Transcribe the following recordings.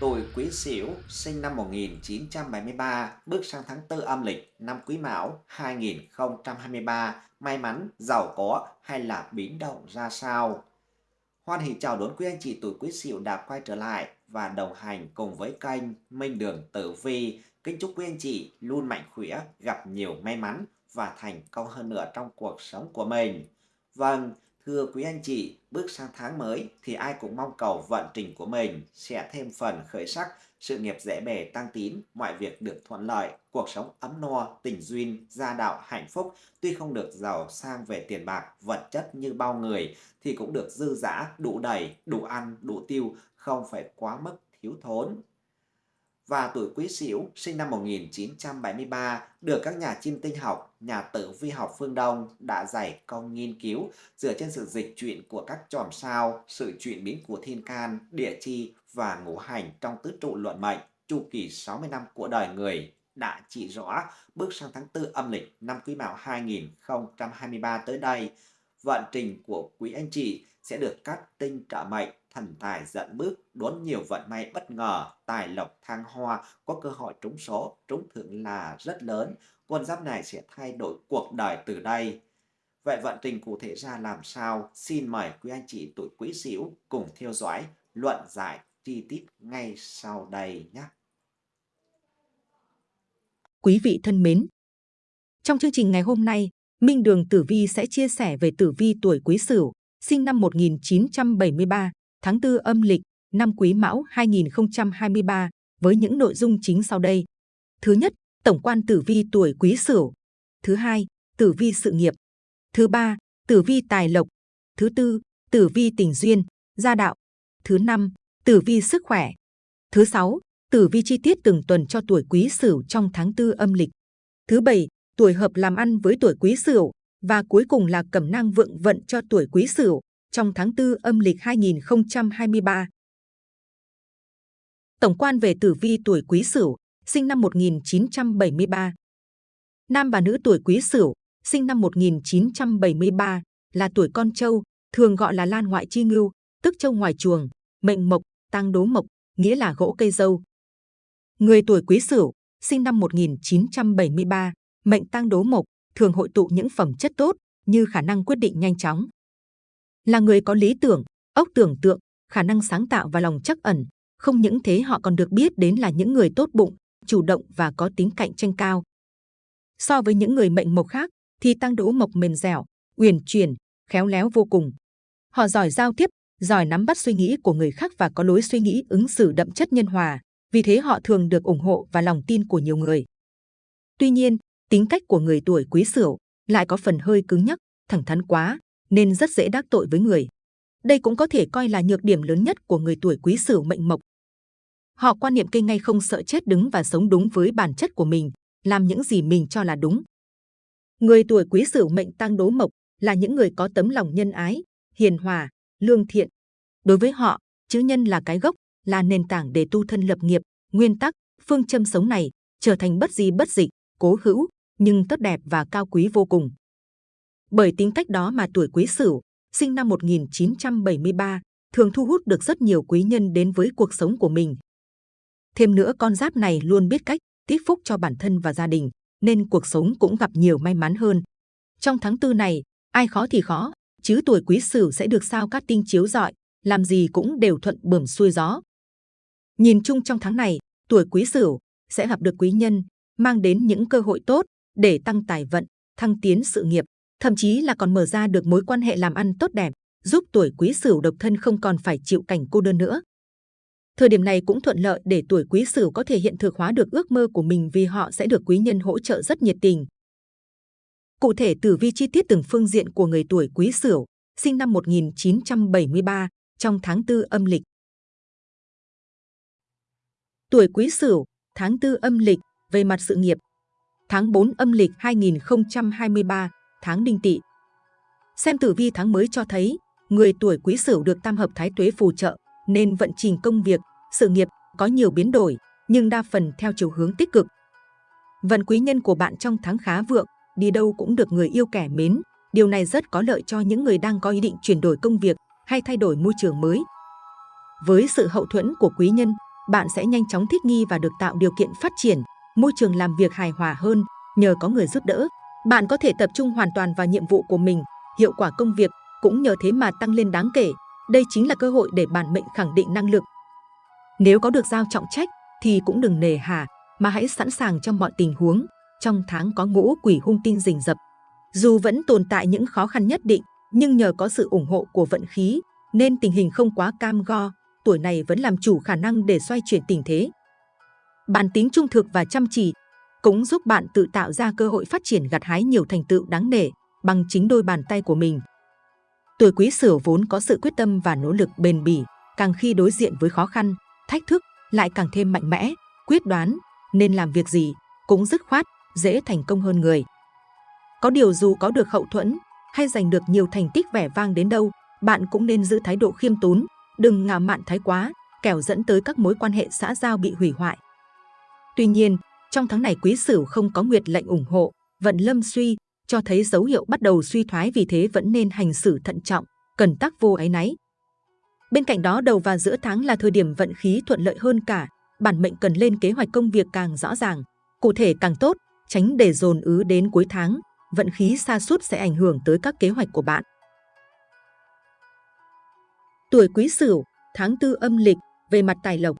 Tuổi Quý Sửu sinh năm 1973, bước sang tháng 4 âm lịch năm Quý Mão 2023, may mắn, giàu có hay là biến động ra sao? Hoan hỷ chào đón quý anh chị tuổi Quý Sửu đã quay trở lại và đồng hành cùng với kênh Minh Đường Tử Vi. Kính chúc quý anh chị luôn mạnh khỏe, gặp nhiều may mắn và thành công hơn nữa trong cuộc sống của mình. Vâng, Thưa quý anh chị, bước sang tháng mới thì ai cũng mong cầu vận trình của mình sẽ thêm phần khởi sắc, sự nghiệp dễ bề tăng tín, mọi việc được thuận lợi, cuộc sống ấm no, tình duyên, gia đạo hạnh phúc. Tuy không được giàu sang về tiền bạc, vật chất như bao người thì cũng được dư dả, đủ đầy, đủ ăn, đủ tiêu, không phải quá mức thiếu thốn và tuổi Quý Sửu sinh năm 1973 được các nhà chiêm tinh học, nhà tử vi học phương Đông đã giải công nghiên cứu dựa trên sự dịch chuyển của các chòm sao, sự chuyển biến của thiên can, địa chi và ngũ hành trong tứ trụ luận mệnh, chu kỳ 60 năm của đời người đã chỉ rõ bước sang tháng 4 âm lịch năm Quý Mão 2023 tới đây, vận trình của quý anh chị sẽ được cắt tinh trợ mệnh thần tài dẫn bước, đón nhiều vận may bất ngờ, tài lộc thăng hoa, có cơ hội trúng số, trúng thưởng là rất lớn. Con giáp này sẽ thay đổi cuộc đời từ đây. Vậy vận trình cụ thể ra làm sao? Xin mời quý anh chị tuổi quý sửu cùng theo dõi luận giải chi tiết ngay sau đây nhé. Quý vị thân mến, trong chương trình ngày hôm nay, Minh Đường Tử Vi sẽ chia sẻ về tử vi tuổi Quý Sửu, sinh năm 1973, tháng 4 âm lịch, năm Quý Mão 2023 với những nội dung chính sau đây. Thứ nhất, tổng quan tử vi tuổi Quý Sửu. Thứ hai, tử vi sự nghiệp. Thứ ba, tử vi tài lộc. Thứ tư, tử vi tình duyên, gia đạo. Thứ năm, tử vi sức khỏe. Thứ sáu, tử vi chi tiết từng tuần cho tuổi Quý Sửu trong tháng 4 âm lịch. Thứ bảy, tuổi hợp làm ăn với tuổi Quý Sửu và cuối cùng là cẩm nang vượng vận cho tuổi Quý Sửu trong tháng 4 âm lịch 2023. Tổng quan về tử vi tuổi Quý Sửu, sinh năm 1973. Nam và nữ tuổi Quý Sửu, sinh năm 1973, là tuổi con trâu, thường gọi là lan ngoại chi ngưu, tức trâu ngoài chuồng, mệnh mộc, tăng đố mộc, nghĩa là gỗ cây dâu. Người tuổi Quý Sửu, sinh năm 1973, mệnh tăng đố mộc, thường hội tụ những phẩm chất tốt như khả năng quyết định nhanh chóng, là người có lý tưởng, óc tưởng tượng, khả năng sáng tạo và lòng chắc ẩn. Không những thế họ còn được biết đến là những người tốt bụng, chủ động và có tính cạnh tranh cao. So với những người mệnh mộc khác, thì tăng đỗ mộc mềm dẻo, uyển chuyển, khéo léo vô cùng. Họ giỏi giao tiếp, giỏi nắm bắt suy nghĩ của người khác và có lối suy nghĩ ứng xử đậm chất nhân hòa, vì thế họ thường được ủng hộ và lòng tin của nhiều người. Tuy nhiên, tính cách của người tuổi quý sửu lại có phần hơi cứng nhắc, thẳng thắn quá, nên rất dễ đắc tội với người. Đây cũng có thể coi là nhược điểm lớn nhất của người tuổi quý sửu mệnh mộc. Họ quan niệm cây ngay không sợ chết đứng và sống đúng với bản chất của mình, làm những gì mình cho là đúng. Người tuổi quý sửu mệnh tăng đố mộc là những người có tấm lòng nhân ái, hiền hòa, lương thiện. Đối với họ, chữ nhân là cái gốc, là nền tảng để tu thân lập nghiệp, nguyên tắc, phương châm sống này trở thành bất di bất dịch, cố hữu, nhưng tốt đẹp và cao quý vô cùng. Bởi tính cách đó mà tuổi Quý Sửu, sinh năm 1973, thường thu hút được rất nhiều quý nhân đến với cuộc sống của mình. Thêm nữa con giáp này luôn biết cách tích phúc cho bản thân và gia đình, nên cuộc sống cũng gặp nhiều may mắn hơn. Trong tháng tư này, ai khó thì khó, chứ tuổi Quý Sửu sẽ được sao cát tinh chiếu rọi, làm gì cũng đều thuận bẩm xuôi gió. Nhìn chung trong tháng này, tuổi Quý Sửu sẽ gặp được quý nhân, mang đến những cơ hội tốt để tăng tài vận, thăng tiến sự nghiệp thậm chí là còn mở ra được mối quan hệ làm ăn tốt đẹp, giúp tuổi quý sửu độc thân không còn phải chịu cảnh cô đơn nữa. Thời điểm này cũng thuận lợi để tuổi quý sửu có thể hiện thực hóa được ước mơ của mình vì họ sẽ được quý nhân hỗ trợ rất nhiệt tình. Cụ thể tử vi chi tiết từng phương diện của người tuổi quý sửu, sinh năm 1973, trong tháng 4 âm lịch. Tuổi quý sửu, tháng 4 âm lịch, về mặt sự nghiệp. Tháng 4 âm lịch 2023, tháng đinh tỵ. Xem tử vi tháng mới cho thấy, người tuổi quý sửu được tam hợp thái tuế phù trợ, nên vận trình công việc, sự nghiệp có nhiều biến đổi, nhưng đa phần theo chiều hướng tích cực. Vận quý nhân của bạn trong tháng khá vượng, đi đâu cũng được người yêu kẻ mến. Điều này rất có lợi cho những người đang có ý định chuyển đổi công việc hay thay đổi môi trường mới. Với sự hậu thuẫn của quý nhân, bạn sẽ nhanh chóng thích nghi và được tạo điều kiện phát triển, môi trường làm việc hài hòa hơn nhờ có người giúp đỡ. Bạn có thể tập trung hoàn toàn vào nhiệm vụ của mình, hiệu quả công việc cũng nhờ thế mà tăng lên đáng kể. Đây chính là cơ hội để bản mệnh khẳng định năng lực. Nếu có được giao trọng trách thì cũng đừng nề hà, mà hãy sẵn sàng trong mọi tình huống. Trong tháng có ngũ quỷ hung tinh rình rập. Dù vẫn tồn tại những khó khăn nhất định, nhưng nhờ có sự ủng hộ của vận khí, nên tình hình không quá cam go, tuổi này vẫn làm chủ khả năng để xoay chuyển tình thế. Bản tính trung thực và chăm chỉ cũng giúp bạn tự tạo ra cơ hội phát triển gặt hái nhiều thành tựu đáng nể bằng chính đôi bàn tay của mình. Tuổi quý sửu vốn có sự quyết tâm và nỗ lực bền bỉ, càng khi đối diện với khó khăn, thách thức lại càng thêm mạnh mẽ, quyết đoán, nên làm việc gì cũng dứt khoát, dễ thành công hơn người. Có điều dù có được hậu thuẫn hay giành được nhiều thành tích vẻ vang đến đâu, bạn cũng nên giữ thái độ khiêm tốn, đừng ngạo mạn thái quá, kẻo dẫn tới các mối quan hệ xã giao bị hủy hoại. Tuy nhiên, trong tháng này quý sửu không có nguyệt lệnh ủng hộ, vận lâm suy, cho thấy dấu hiệu bắt đầu suy thoái vì thế vẫn nên hành xử thận trọng, cần tác vô ái náy. Bên cạnh đó đầu và giữa tháng là thời điểm vận khí thuận lợi hơn cả, bản mệnh cần lên kế hoạch công việc càng rõ ràng, cụ thể càng tốt, tránh để dồn ứ đến cuối tháng, vận khí xa sút sẽ ảnh hưởng tới các kế hoạch của bạn. Tuổi Quý Sửu, tháng tư âm lịch, về mặt tài lộc.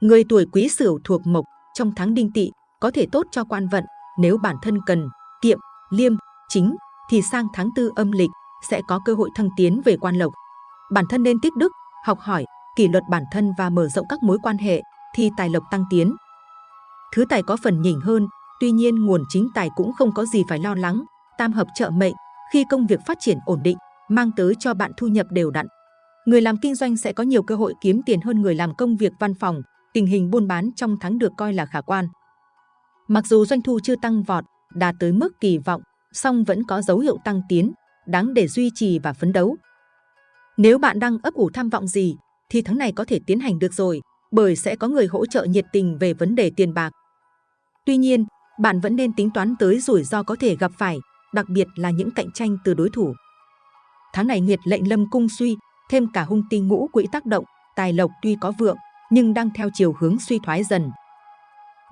Người tuổi Quý Sửu thuộc mộc, trong tháng đinh tỵ có thể tốt cho quan vận, nếu bản thân cần, kiệm, liêm, chính thì sang tháng tư âm lịch sẽ có cơ hội thăng tiến về quan lộc. Bản thân nên tích đức, học hỏi, kỷ luật bản thân và mở rộng các mối quan hệ thì tài lộc tăng tiến. Thứ tài có phần nhỉnh hơn, tuy nhiên nguồn chính tài cũng không có gì phải lo lắng. Tam hợp trợ mệnh, khi công việc phát triển ổn định, mang tới cho bạn thu nhập đều đặn. Người làm kinh doanh sẽ có nhiều cơ hội kiếm tiền hơn người làm công việc văn phòng, tình hình buôn bán trong tháng được coi là khả quan. Mặc dù doanh thu chưa tăng vọt, đạt tới mức kỳ vọng, song vẫn có dấu hiệu tăng tiến, đáng để duy trì và phấn đấu. Nếu bạn đang ấp ủ tham vọng gì, thì tháng này có thể tiến hành được rồi, bởi sẽ có người hỗ trợ nhiệt tình về vấn đề tiền bạc. Tuy nhiên, bạn vẫn nên tính toán tới rủi ro có thể gặp phải, đặc biệt là những cạnh tranh từ đối thủ. Tháng này nghiệt lệnh lâm cung suy, thêm cả hung tinh ngũ quỹ tác động, tài lộc tuy có vượng, nhưng đang theo chiều hướng suy thoái dần.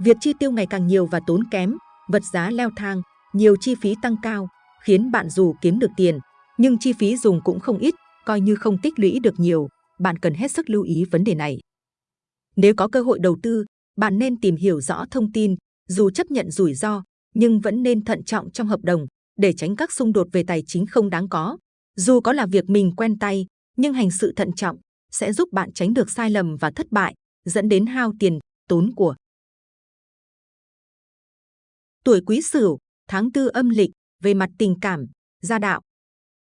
Việc chi tiêu ngày càng nhiều và tốn kém, vật giá leo thang, nhiều chi phí tăng cao, khiến bạn dù kiếm được tiền, nhưng chi phí dùng cũng không ít, coi như không tích lũy được nhiều, bạn cần hết sức lưu ý vấn đề này. Nếu có cơ hội đầu tư, bạn nên tìm hiểu rõ thông tin, dù chấp nhận rủi ro, nhưng vẫn nên thận trọng trong hợp đồng để tránh các xung đột về tài chính không đáng có. Dù có là việc mình quen tay, nhưng hành sự thận trọng sẽ giúp bạn tránh được sai lầm và thất bại, dẫn đến hao tiền, tốn của. Tuổi Quý Sửu, tháng tư âm lịch, về mặt tình cảm, gia đạo.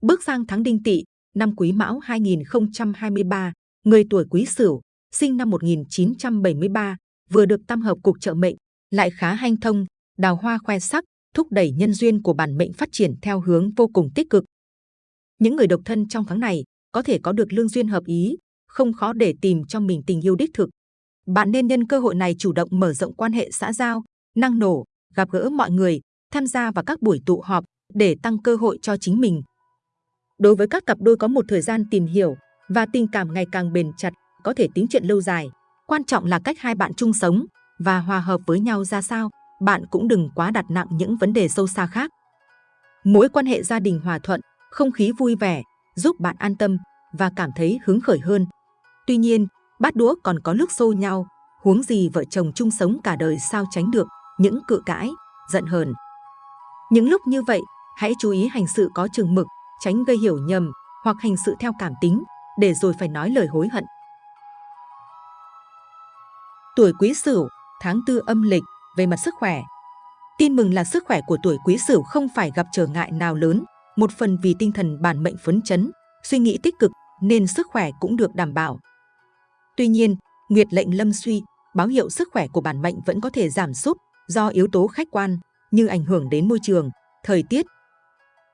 Bước sang tháng Đinh Tỵ, năm Quý Mão 2023, người tuổi Quý Sửu, sinh năm 1973, vừa được tam hợp cục trợ mệnh, lại khá hanh thông, đào hoa khoe sắc, thúc đẩy nhân duyên của bản mệnh phát triển theo hướng vô cùng tích cực. Những người độc thân trong tháng này có thể có được lương duyên hợp ý, không khó để tìm cho mình tình yêu đích thực. Bạn nên nhân cơ hội này chủ động mở rộng quan hệ xã giao, năng nổ, gặp gỡ mọi người, tham gia vào các buổi tụ họp để tăng cơ hội cho chính mình. Đối với các cặp đôi có một thời gian tìm hiểu và tình cảm ngày càng bền chặt, có thể tính chuyện lâu dài. Quan trọng là cách hai bạn chung sống và hòa hợp với nhau ra sao. Bạn cũng đừng quá đặt nặng những vấn đề sâu xa khác. Mối quan hệ gia đình hòa thuận, không khí vui vẻ, giúp bạn an tâm và cảm thấy hứng khởi hơn. Tuy nhiên, bát đũa còn có lúc xô nhau, huống gì vợ chồng chung sống cả đời sao tránh được những cự cãi, giận hờn. Những lúc như vậy, hãy chú ý hành sự có chừng mực, tránh gây hiểu nhầm hoặc hành sự theo cảm tính, để rồi phải nói lời hối hận. Tuổi Quý Sửu, tháng tư âm lịch, về mặt sức khỏe. Tin mừng là sức khỏe của tuổi Quý Sửu không phải gặp trở ngại nào lớn, một phần vì tinh thần bản mệnh phấn chấn, suy nghĩ tích cực nên sức khỏe cũng được đảm bảo. Tuy nhiên, Nguyệt lệnh lâm suy, báo hiệu sức khỏe của bản mệnh vẫn có thể giảm sút do yếu tố khách quan như ảnh hưởng đến môi trường, thời tiết.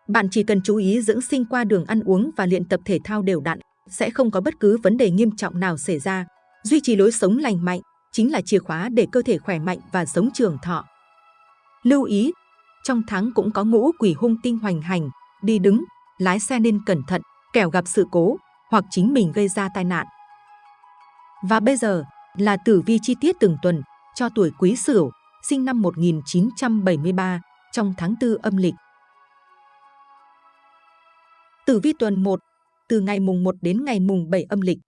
Bạn chỉ cần chú ý dưỡng sinh qua đường ăn uống và luyện tập thể thao đều đặn, sẽ không có bất cứ vấn đề nghiêm trọng nào xảy ra. Duy trì lối sống lành mạnh chính là chìa khóa để cơ thể khỏe mạnh và sống trường thọ. Lưu ý, trong tháng cũng có ngũ quỷ hung tinh hoành hành, đi đứng, lái xe nên cẩn thận, kẻo gặp sự cố hoặc chính mình gây ra tai nạn. Và bây giờ, là tử vi chi tiết từng tuần cho tuổi Quý Sửu, sinh năm 1973 trong tháng 4 âm lịch. Tử vi tuần 1, từ ngày mùng 1 đến ngày mùng 7 âm lịch.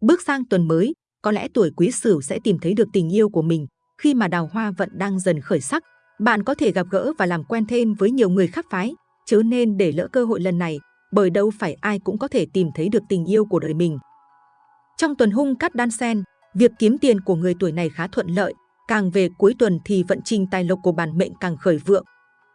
Bước sang tuần mới, có lẽ tuổi Quý Sửu sẽ tìm thấy được tình yêu của mình khi mà đào hoa vận đang dần khởi sắc. Bạn có thể gặp gỡ và làm quen thêm với nhiều người khác phái, chứ nên để lỡ cơ hội lần này, bởi đâu phải ai cũng có thể tìm thấy được tình yêu của đời mình. Trong tuần hung cát đan sen, việc kiếm tiền của người tuổi này khá thuận lợi, càng về cuối tuần thì vận trình tài lộc của bản mệnh càng khởi vượng.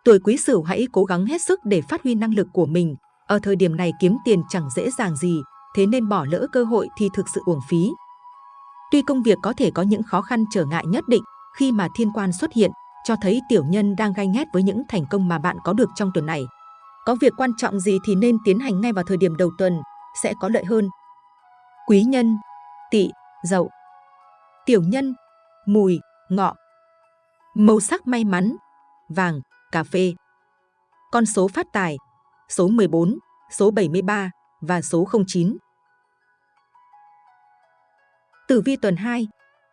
Tuổi Quý Sửu hãy cố gắng hết sức để phát huy năng lực của mình. Ở thời điểm này kiếm tiền chẳng dễ dàng gì, thế nên bỏ lỡ cơ hội thì thực sự uổng phí. Tuy công việc có thể có những khó khăn trở ngại nhất định, khi mà thiên quan xuất hiện, cho thấy tiểu nhân đang gai ghét với những thành công mà bạn có được trong tuần này. Có việc quan trọng gì thì nên tiến hành ngay vào thời điểm đầu tuần, sẽ có lợi hơn. Quý nhân, tỵ, dậu. Tiểu nhân, mùi, ngọ. Màu sắc may mắn, vàng, cà phê. Con số phát tài, số 14, số 73 và số 09. Tử vi tuần 2,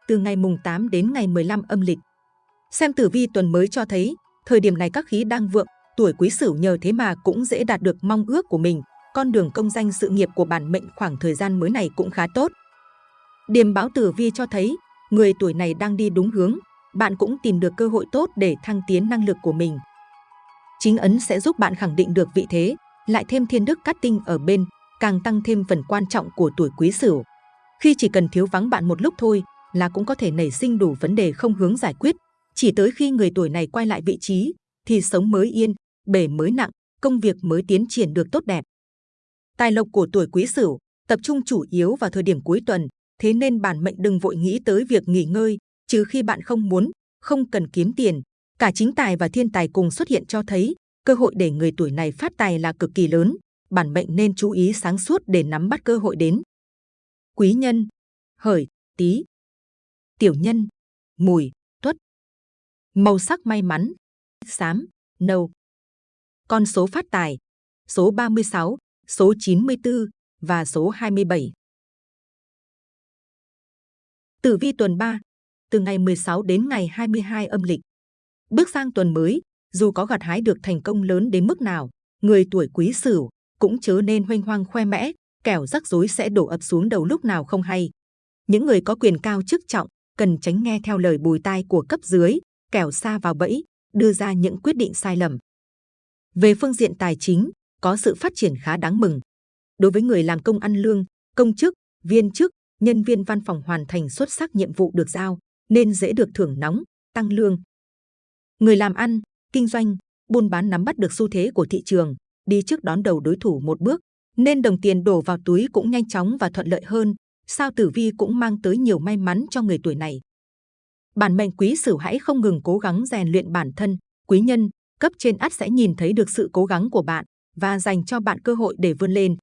từ ngày mùng 8 đến ngày 15 âm lịch. Xem tử vi tuần mới cho thấy, thời điểm này các khí đang vượng, tuổi quý sửu nhờ thế mà cũng dễ đạt được mong ước của mình. Con đường công danh sự nghiệp của bản mệnh khoảng thời gian mới này cũng khá tốt. Điềm báo tử vi cho thấy, người tuổi này đang đi đúng hướng, bạn cũng tìm được cơ hội tốt để thăng tiến năng lực của mình. Chính ấn sẽ giúp bạn khẳng định được vị thế, lại thêm thiên đức cát tinh ở bên, càng tăng thêm phần quan trọng của tuổi quý sửu. Khi chỉ cần thiếu vắng bạn một lúc thôi là cũng có thể nảy sinh đủ vấn đề không hướng giải quyết. Chỉ tới khi người tuổi này quay lại vị trí thì sống mới yên, bể mới nặng, công việc mới tiến triển được tốt đẹp. Tài lộc của tuổi quý sửu tập trung chủ yếu vào thời điểm cuối tuần, thế nên bản mệnh đừng vội nghĩ tới việc nghỉ ngơi, trừ khi bạn không muốn, không cần kiếm tiền. Cả chính tài và thiên tài cùng xuất hiện cho thấy cơ hội để người tuổi này phát tài là cực kỳ lớn. Bản mệnh nên chú ý sáng suốt để nắm bắt cơ hội đến quý nhân, hợi, tý, tiểu nhân, mùi, tuất. Màu sắc may mắn, xám, nâu. Con số phát tài, số 36, số 94 và số 27. Tử vi tuần 3, từ ngày 16 đến ngày 22 âm lịch. Bước sang tuần mới, dù có gặt hái được thành công lớn đến mức nào, người tuổi quý sửu cũng chớ nên hoanh hoang khoe mẽ, kẻo rắc rối sẽ đổ ập xuống đầu lúc nào không hay. Những người có quyền cao chức trọng cần tránh nghe theo lời bùi tai của cấp dưới, kẻo xa vào bẫy, đưa ra những quyết định sai lầm. Về phương diện tài chính, có sự phát triển khá đáng mừng. Đối với người làm công ăn lương, công chức, viên chức, nhân viên văn phòng hoàn thành xuất sắc nhiệm vụ được giao, nên dễ được thưởng nóng, tăng lương. Người làm ăn, kinh doanh, buôn bán nắm bắt được xu thế của thị trường, đi trước đón đầu đối thủ một bước, nên đồng tiền đổ vào túi cũng nhanh chóng và thuận lợi hơn. Sao tử vi cũng mang tới nhiều may mắn cho người tuổi này. Bản mệnh quý sửu hãy không ngừng cố gắng rèn luyện bản thân, quý nhân, cấp trên ắt sẽ nhìn thấy được sự cố gắng của bạn và dành cho bạn cơ hội để vươn lên.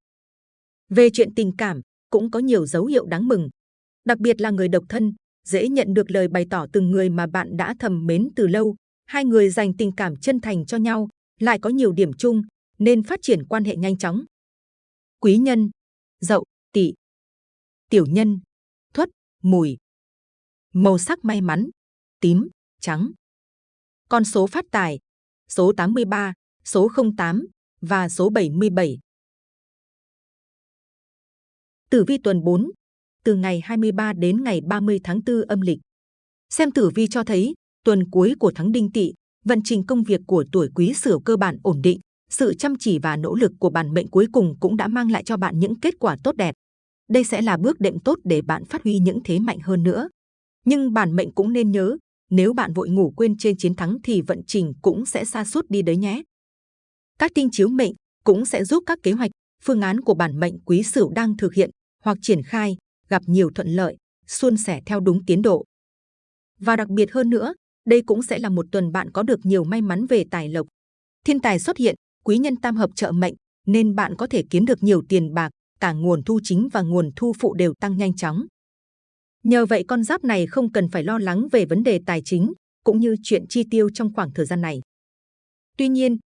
Về chuyện tình cảm, cũng có nhiều dấu hiệu đáng mừng. Đặc biệt là người độc thân, dễ nhận được lời bày tỏ từng người mà bạn đã thầm mến từ lâu. Hai người dành tình cảm chân thành cho nhau, lại có nhiều điểm chung, nên phát triển quan hệ nhanh chóng quý nhân, dậu, tỵ, tiểu nhân, thuất, mùi. Màu sắc may mắn, tím, trắng. Con số phát tài, số 83, số 08 và số 77. Tử vi tuần 4, từ ngày 23 đến ngày 30 tháng 4 âm lịch. Xem tử vi cho thấy, tuần cuối của tháng đinh tỵ, vận trình công việc của tuổi quý sửu cơ bản ổn định, sự chăm chỉ và nỗ lực của bản mệnh cuối cùng cũng đã mang lại cho bạn những kết quả tốt đẹp. Đây sẽ là bước đệm tốt để bạn phát huy những thế mạnh hơn nữa. Nhưng bản mệnh cũng nên nhớ, nếu bạn vội ngủ quên trên chiến thắng thì vận trình cũng sẽ xa suốt đi đấy nhé. Các tinh chiếu mệnh cũng sẽ giúp các kế hoạch, phương án của bản mệnh quý sửu đang thực hiện hoặc triển khai gặp nhiều thuận lợi, suôn sẻ theo đúng tiến độ. Và đặc biệt hơn nữa, đây cũng sẽ là một tuần bạn có được nhiều may mắn về tài lộc. Thiên tài xuất hiện, quý nhân tam hợp trợ mệnh nên bạn có thể kiếm được nhiều tiền bạc, cả nguồn thu chính và nguồn thu phụ đều tăng nhanh chóng. Nhờ vậy con giáp này không cần phải lo lắng về vấn đề tài chính cũng như chuyện chi tiêu trong khoảng thời gian này. Tuy nhiên,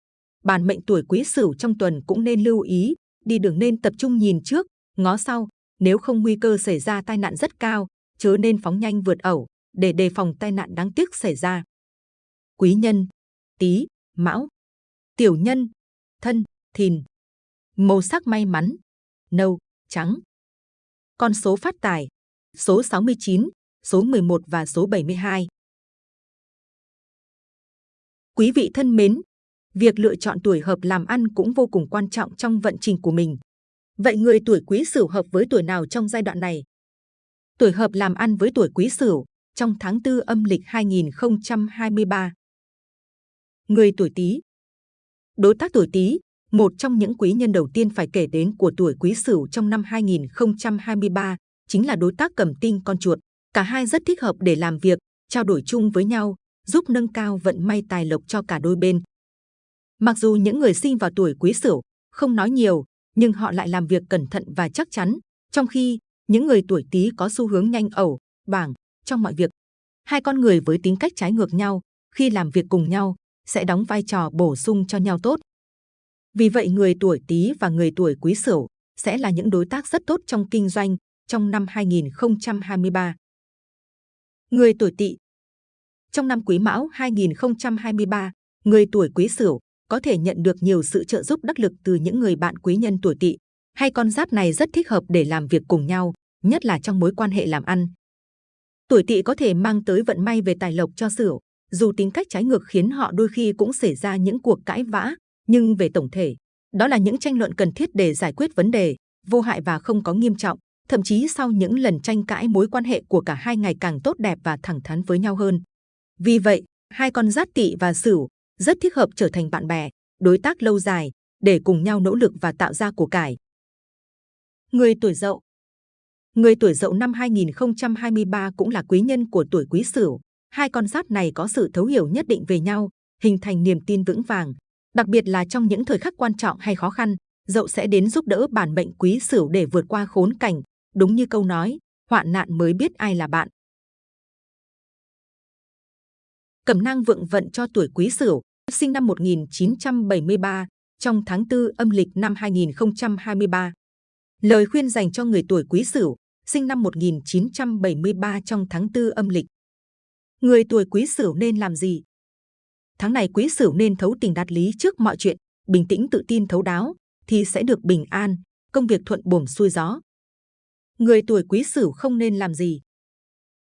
bản mệnh tuổi quý sửu trong tuần cũng nên lưu ý, đi đường nên tập trung nhìn trước, ngó sau, nếu không nguy cơ xảy ra tai nạn rất cao, chớ nên phóng nhanh vượt ẩu để đề phòng tai nạn đáng tiếc xảy ra. Quý nhân, Tý, Mão, Tiểu nhân, Thân, Thìn. Màu sắc may mắn, nâu, trắng. Con số phát tài, số 69, số 11 và số 72. Quý vị thân mến, việc lựa chọn tuổi hợp làm ăn cũng vô cùng quan trọng trong vận trình của mình. Vậy người tuổi Quý Sửu hợp với tuổi nào trong giai đoạn này? Tuổi hợp làm ăn với tuổi Quý Sửu trong tháng 4 âm lịch 2023. Người tuổi Tý. Đối tác tuổi Tý, một trong những quý nhân đầu tiên phải kể đến của tuổi Quý Sửu trong năm 2023 chính là đối tác cầm tinh con chuột. Cả hai rất thích hợp để làm việc, trao đổi chung với nhau, giúp nâng cao vận may tài lộc cho cả đôi bên. Mặc dù những người sinh vào tuổi Quý Sửu không nói nhiều, nhưng họ lại làm việc cẩn thận và chắc chắn, trong khi những người tuổi Tý có xu hướng nhanh ẩu, bảng trong mọi việc. Hai con người với tính cách trái ngược nhau, khi làm việc cùng nhau, sẽ đóng vai trò bổ sung cho nhau tốt. Vì vậy người tuổi Tý và người tuổi Quý Sửu sẽ là những đối tác rất tốt trong kinh doanh trong năm 2023. Người tuổi Tỵ Trong năm Quý Mão 2023, người tuổi Quý Sửu có thể nhận được nhiều sự trợ giúp đắc lực từ những người bạn quý nhân tuổi Tỵ. Hay con giáp này rất thích hợp để làm việc cùng nhau, nhất là trong mối quan hệ làm ăn. Tuổi Tỵ có thể mang tới vận may về tài lộc cho Sửu, dù tính cách trái ngược khiến họ đôi khi cũng xảy ra những cuộc cãi vã, nhưng về tổng thể, đó là những tranh luận cần thiết để giải quyết vấn đề, vô hại và không có nghiêm trọng. Thậm chí sau những lần tranh cãi mối quan hệ của cả hai ngày càng tốt đẹp và thẳng thắn với nhau hơn. Vì vậy, hai con giáp tỵ và sửu rất thích hợp trở thành bạn bè, đối tác lâu dài để cùng nhau nỗ lực và tạo ra của cải. Người tuổi dậu Người tuổi dậu năm 2023 cũng là quý nhân của tuổi quý sửu. Hai con giáp này có sự thấu hiểu nhất định về nhau, hình thành niềm tin vững vàng. Đặc biệt là trong những thời khắc quan trọng hay khó khăn, dậu sẽ đến giúp đỡ bản mệnh quý sửu để vượt qua khốn cảnh. Đúng như câu nói, hoạn nạn mới biết ai là bạn. Cẩm năng vượng vận cho tuổi quý sửu, sinh năm 1973, trong tháng 4 âm lịch năm 2023. Lời khuyên dành cho người tuổi quý sửu, sinh năm 1973 trong tháng 4 âm lịch. Người tuổi quý sửu nên làm gì? Tháng này quý sửu nên thấu tình đạt lý trước mọi chuyện, bình tĩnh tự tin thấu đáo, thì sẽ được bình an, công việc thuận buồm xuôi gió. Người tuổi quý sửu không nên làm gì?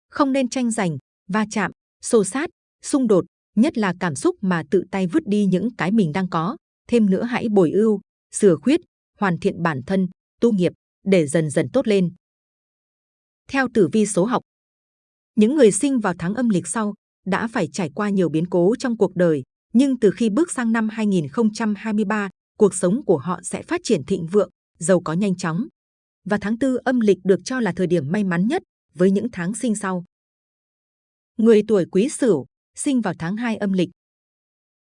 Không nên tranh giành, va chạm, xô sát, xung đột, nhất là cảm xúc mà tự tay vứt đi những cái mình đang có. Thêm nữa hãy bồi ưu, sửa khuyết, hoàn thiện bản thân, tu nghiệp để dần dần tốt lên. Theo tử vi số học, những người sinh vào tháng âm lịch sau đã phải trải qua nhiều biến cố trong cuộc đời, nhưng từ khi bước sang năm 2023, cuộc sống của họ sẽ phát triển thịnh vượng, giàu có nhanh chóng. Và tháng tư âm lịch được cho là thời điểm may mắn nhất với những tháng sinh sau. Người tuổi Quý Sửu sinh vào tháng 2 âm lịch.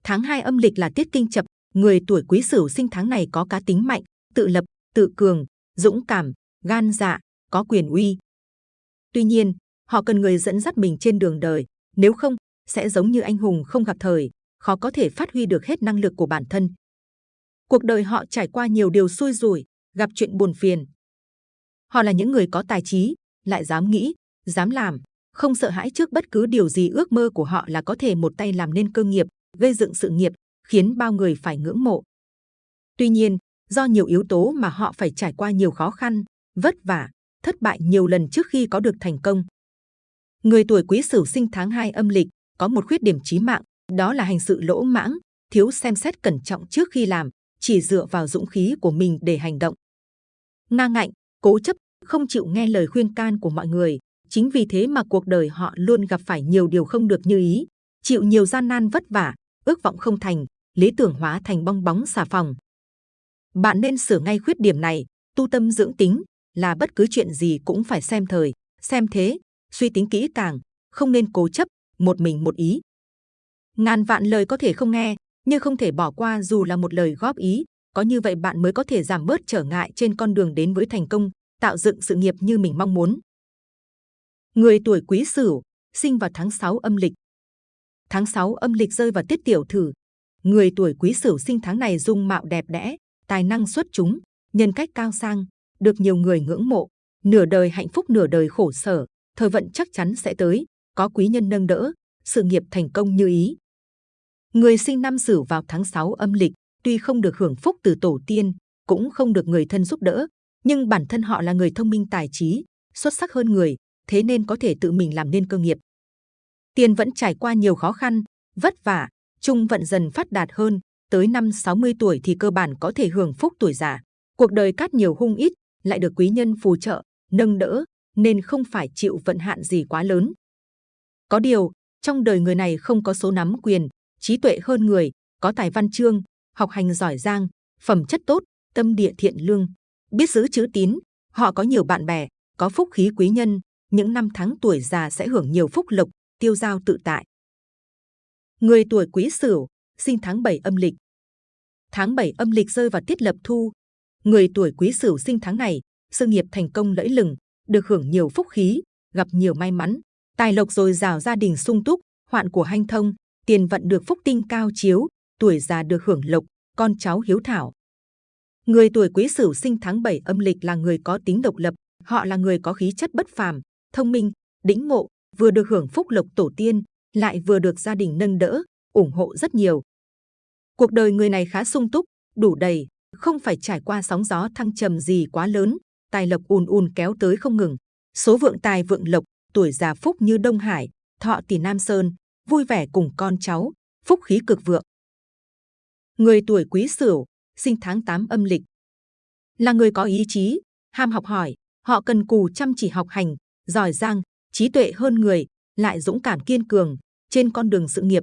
Tháng 2 âm lịch là tiết kinh chập, người tuổi Quý Sửu sinh tháng này có cá tính mạnh, tự lập, tự cường, dũng cảm, gan dạ, có quyền uy. Tuy nhiên, họ cần người dẫn dắt mình trên đường đời, nếu không, sẽ giống như anh hùng không gặp thời, khó có thể phát huy được hết năng lực của bản thân. Cuộc đời họ trải qua nhiều điều xui rủi, gặp chuyện buồn phiền. Họ là những người có tài trí, lại dám nghĩ, dám làm, không sợ hãi trước bất cứ điều gì ước mơ của họ là có thể một tay làm nên cơ nghiệp, gây dựng sự nghiệp, khiến bao người phải ngưỡng mộ. Tuy nhiên, do nhiều yếu tố mà họ phải trải qua nhiều khó khăn, vất vả, thất bại nhiều lần trước khi có được thành công. Người tuổi Quý Sửu sinh tháng 2 âm lịch có một khuyết điểm chí mạng, đó là hành sự lỗ mãng, thiếu xem xét cẩn trọng trước khi làm, chỉ dựa vào dũng khí của mình để hành động. Ngang ngạnh, cố chấp, không chịu nghe lời khuyên can của mọi người. Chính vì thế mà cuộc đời họ luôn gặp phải nhiều điều không được như ý, chịu nhiều gian nan vất vả, ước vọng không thành, lý tưởng hóa thành bong bóng xà phòng. Bạn nên sửa ngay khuyết điểm này, tu tâm dưỡng tính, là bất cứ chuyện gì cũng phải xem thời, xem thế, suy tính kỹ càng, không nên cố chấp, một mình một ý. Ngàn vạn lời có thể không nghe, nhưng không thể bỏ qua dù là một lời góp ý. Có như vậy bạn mới có thể giảm bớt trở ngại trên con đường đến với thành công, tạo dựng sự nghiệp như mình mong muốn. Người tuổi Quý Sửu, sinh vào tháng 6 âm lịch. Tháng 6 âm lịch rơi vào tiết tiểu thử. Người tuổi Quý Sửu sinh tháng này dung mạo đẹp đẽ, tài năng xuất chúng, nhân cách cao sang, được nhiều người ngưỡng mộ. Nửa đời hạnh phúc nửa đời khổ sở, thời vận chắc chắn sẽ tới, có quý nhân nâng đỡ, sự nghiệp thành công như ý. Người sinh năm Sửu vào tháng 6 âm lịch, tuy không được hưởng phúc từ tổ tiên, cũng không được người thân giúp đỡ, nhưng bản thân họ là người thông minh tài trí, xuất sắc hơn người, thế nên có thể tự mình làm nên cơ nghiệp. Tiền vẫn trải qua nhiều khó khăn, vất vả, trung vận dần phát đạt hơn, tới năm 60 tuổi thì cơ bản có thể hưởng phúc tuổi già. Cuộc đời cát nhiều hung ít, lại được quý nhân phù trợ, nâng đỡ, nên không phải chịu vận hạn gì quá lớn. Có điều, trong đời người này không có số nắm quyền, trí tuệ hơn người, có tài văn chương, học hành giỏi giang, phẩm chất tốt, tâm địa thiện lương, biết giữ chữ tín, họ có nhiều bạn bè, có phúc khí quý nhân, những năm tháng tuổi già sẽ hưởng nhiều phúc lộc, tiêu giao tự tại. Người tuổi Quý Sửu, sinh tháng 7 âm lịch. Tháng 7 âm lịch rơi vào tiết lập thu. Người tuổi Quý Sửu sinh tháng này, sự nghiệp thành công lẫy lừng, được hưởng nhiều phúc khí, gặp nhiều may mắn, tài lộc dồi dào gia đình sung túc, hoạn của hanh thông, tiền vận được phúc tinh cao chiếu, tuổi già được hưởng lộc, con cháu hiếu thảo. Người tuổi Quý Sửu sinh tháng 7 âm lịch là người có tính độc lập, họ là người có khí chất bất phàm, thông minh, đĩnh ngộ, vừa được hưởng phúc lộc tổ tiên, lại vừa được gia đình nâng đỡ, ủng hộ rất nhiều. Cuộc đời người này khá sung túc, đủ đầy, không phải trải qua sóng gió thăng trầm gì quá lớn, tài lộc ùn ùn kéo tới không ngừng. Số vượng tài vượng lộc, tuổi già phúc như Đông Hải, thọ tỷ Nam Sơn, vui vẻ cùng con cháu, phúc khí cực vượng. Người tuổi Quý Sửu, sinh tháng 8 âm lịch, là người có ý chí, ham học hỏi, họ cần cù chăm chỉ học hành, giỏi giang, trí tuệ hơn người, lại dũng cảm kiên cường trên con đường sự nghiệp.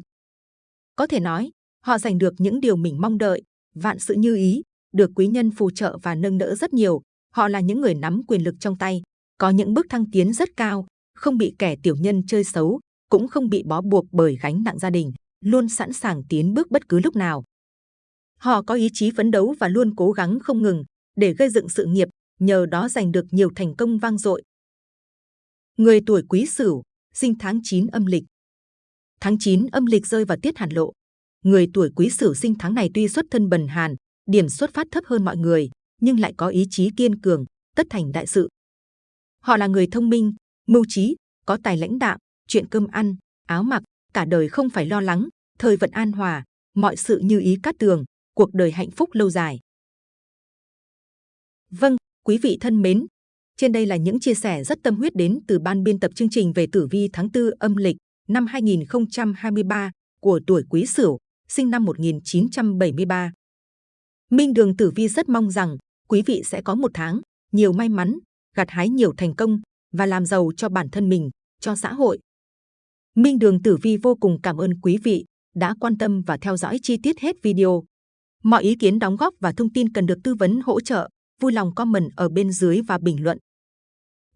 Có thể nói, họ giành được những điều mình mong đợi, vạn sự như ý, được quý nhân phù trợ và nâng đỡ rất nhiều. Họ là những người nắm quyền lực trong tay, có những bước thăng tiến rất cao, không bị kẻ tiểu nhân chơi xấu, cũng không bị bó buộc bởi gánh nặng gia đình, luôn sẵn sàng tiến bước bất cứ lúc nào. Họ có ý chí phấn đấu và luôn cố gắng không ngừng để gây dựng sự nghiệp, nhờ đó giành được nhiều thành công vang dội. Người tuổi Quý Sửu, sinh tháng 9 âm lịch. Tháng 9 âm lịch rơi vào tiết hàn lộ. Người tuổi Quý Sửu sinh tháng này tuy xuất thân bần hàn, điểm xuất phát thấp hơn mọi người, nhưng lại có ý chí kiên cường, tất thành đại sự. Họ là người thông minh, mưu trí, có tài lãnh đạo, chuyện cơm ăn, áo mặc, cả đời không phải lo lắng, thời vận an hòa, mọi sự như ý cát tường, cuộc đời hạnh phúc lâu dài. Vâng, quý vị thân mến, trên đây là những chia sẻ rất tâm huyết đến từ ban biên tập chương trình về tử vi tháng 4 âm lịch năm 2023 của tuổi Quý Sửu, sinh năm 1973. Minh Đường Tử Vi rất mong rằng quý vị sẽ có một tháng nhiều may mắn, gặt hái nhiều thành công và làm giàu cho bản thân mình, cho xã hội. Minh Đường Tử Vi vô cùng cảm ơn quý vị đã quan tâm và theo dõi chi tiết hết video. Mọi ý kiến đóng góp và thông tin cần được tư vấn hỗ trợ vui lòng comment ở bên dưới và bình luận.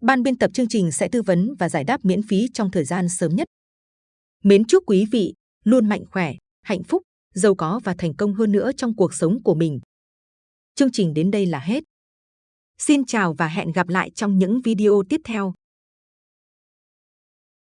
Ban biên tập chương trình sẽ tư vấn và giải đáp miễn phí trong thời gian sớm nhất. Mến chúc quý vị luôn mạnh khỏe, hạnh phúc, giàu có và thành công hơn nữa trong cuộc sống của mình. Chương trình đến đây là hết. Xin chào và hẹn gặp lại trong những video tiếp theo.